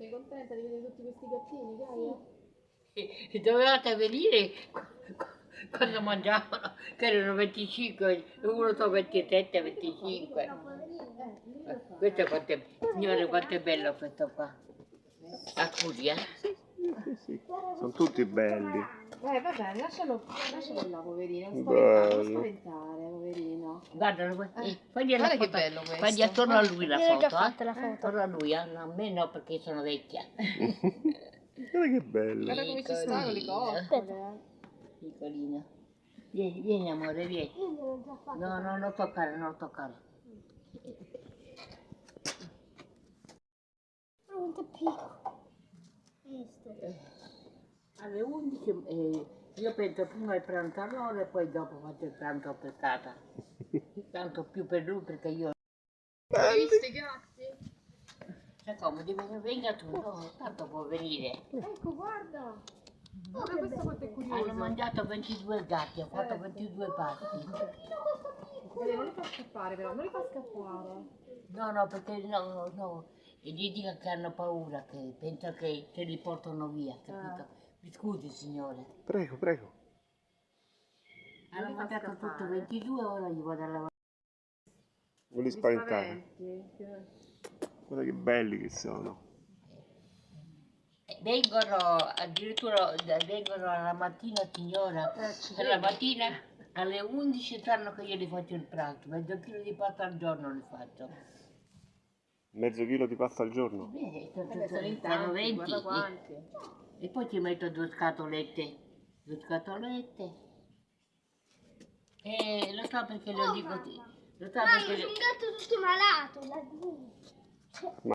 Sei contenta di vedere tutti questi gattini, Gaia? E dovevate venire qu- qu- quando mangiavano, che erano 25, uno so 27, 25. Eh, Questo quanto è, signore, quanto è bello questo qua. Accusi, eh? Sì, sì, sì. Sono tutti belli. Eh, vabbè, lascialo, lascialo là, poverino. Non Bello. spaventare, non spaventare, poverino. Guardalo, eh, fagli Guarda che foto- bello questo. Fagli attorno a lui la Io l'ho già foto, fatta eh? la foto. Attorno a lui, eh? A me no perché sono vecchia. Guarda che bello. Guarda come ci stanno le coccole. Piccolina. Vieni, vieni amore, vieni. No, no, non toccare, non toccare. Alle 11 eh, io penso prima il pranzo a loro e poi dopo faccio il pranzo a peccata. Tanto più per lui perché io... Hai visto i gatti? Sai come, devi- venga tu, no, tanto può venire. Ecco, guarda. Guarda questo quanto è Hanno curioso. mangiato 22 gatti, ho fatto 22 pasti. Guarda, non li fa scappare però, non li fa scappare. No, no, perché no, no, e gli dica che hanno paura, che pensa che se li portano via, capito? Mi scusi signore. Prego, prego. Hanno li fa mangiato scappare. tutto 22 ora gli vado a lavare. Non li Mi spaventare. spaventi. Guarda che belli che sono. Vengono addirittura vengono alla mattina signora, alla mattina alle 11 sanno che io li faccio il pranzo, mezzo chilo di pasta al giorno li faccio. Mezzo chilo di pasta al giorno. Beh, Vabbè, sono in sono tanti, 20 guarda e, quanti. e poi ci metto due scatolette, due scatolette. E lo so perché lo dico, ti- lo so Mamma, perché sono un gatto tutto malato. La...